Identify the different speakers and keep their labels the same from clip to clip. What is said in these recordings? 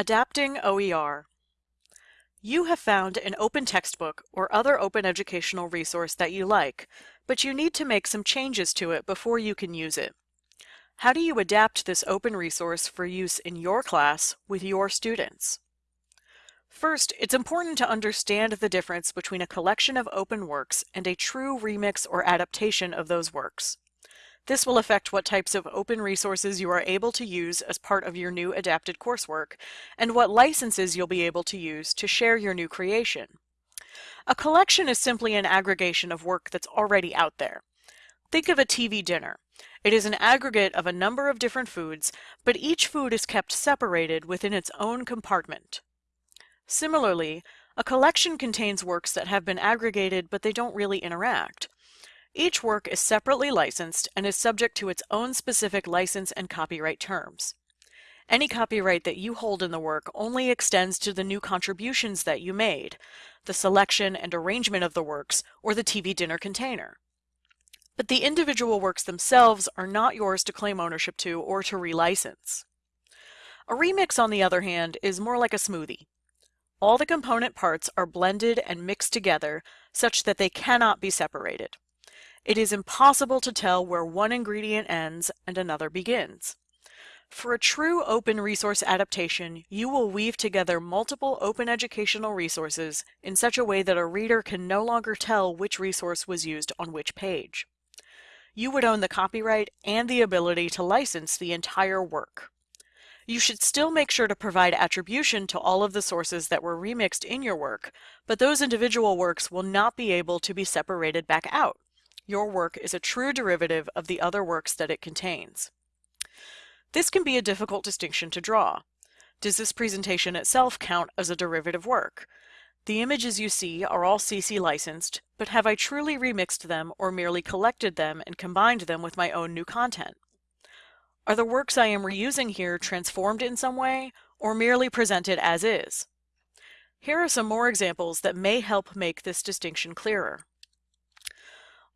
Speaker 1: Adapting OER. You have found an open textbook or other open educational resource that you like, but you need to make some changes to it before you can use it. How do you adapt this open resource for use in your class with your students? First, it's important to understand the difference between a collection of open works and a true remix or adaptation of those works. This will affect what types of open resources you are able to use as part of your new adapted coursework, and what licenses you'll be able to use to share your new creation. A collection is simply an aggregation of work that's already out there. Think of a TV dinner. It is an aggregate of a number of different foods, but each food is kept separated within its own compartment. Similarly, a collection contains works that have been aggregated but they don't really interact. Each work is separately licensed and is subject to its own specific license and copyright terms. Any copyright that you hold in the work only extends to the new contributions that you made, the selection and arrangement of the works, or the TV dinner container. But the individual works themselves are not yours to claim ownership to or to relicense. A remix, on the other hand, is more like a smoothie. All the component parts are blended and mixed together such that they cannot be separated. It is impossible to tell where one ingredient ends and another begins. For a true open resource adaptation, you will weave together multiple open educational resources in such a way that a reader can no longer tell which resource was used on which page. You would own the copyright and the ability to license the entire work. You should still make sure to provide attribution to all of the sources that were remixed in your work, but those individual works will not be able to be separated back out your work is a true derivative of the other works that it contains. This can be a difficult distinction to draw. Does this presentation itself count as a derivative work? The images you see are all CC licensed, but have I truly remixed them or merely collected them and combined them with my own new content? Are the works I am reusing here transformed in some way or merely presented as is? Here are some more examples that may help make this distinction clearer.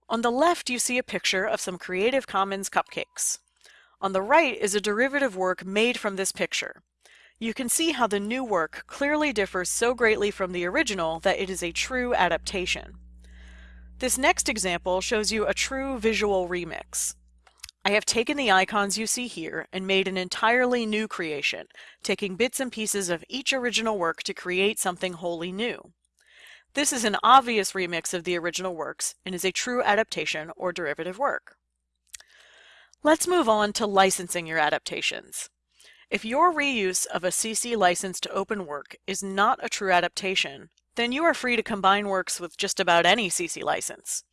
Speaker 1: On the left, you see a picture of some Creative Commons cupcakes. On the right is a derivative work made from this picture. You can see how the new work clearly differs so greatly from the original that it is a true adaptation. This next example shows you a true visual remix. I have taken the icons you see here and made an entirely new creation, taking bits and pieces of each original work to create something wholly new. This is an obvious remix of the original works and is a true adaptation or derivative work. Let's move on to licensing your adaptations. If your reuse of a CC licensed open work is not a true adaptation, then you are free to combine works with just about any CC license.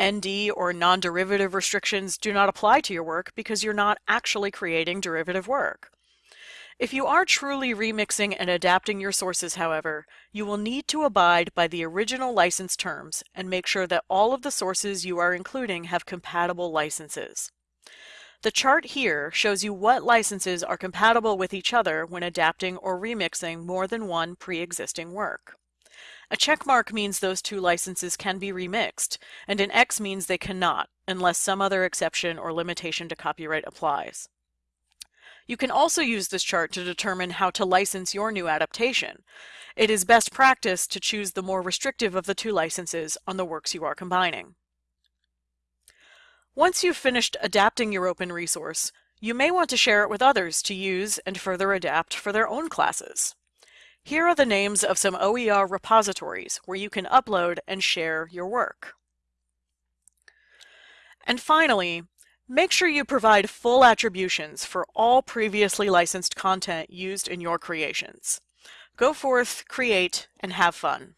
Speaker 1: ND or non-derivative restrictions do not apply to your work because you're not actually creating derivative work. If you are truly remixing and adapting your sources, however, you will need to abide by the original license terms and make sure that all of the sources you are including have compatible licenses. The chart here shows you what licenses are compatible with each other when adapting or remixing more than one pre-existing work. A checkmark means those two licenses can be remixed, and an X means they cannot, unless some other exception or limitation to copyright applies. You can also use this chart to determine how to license your new adaptation. It is best practice to choose the more restrictive of the two licenses on the works you are combining. Once you've finished adapting your open resource, you may want to share it with others to use and further adapt for their own classes. Here are the names of some OER repositories where you can upload and share your work. And finally, Make sure you provide full attributions for all previously licensed content used in your creations. Go forth, create, and have fun.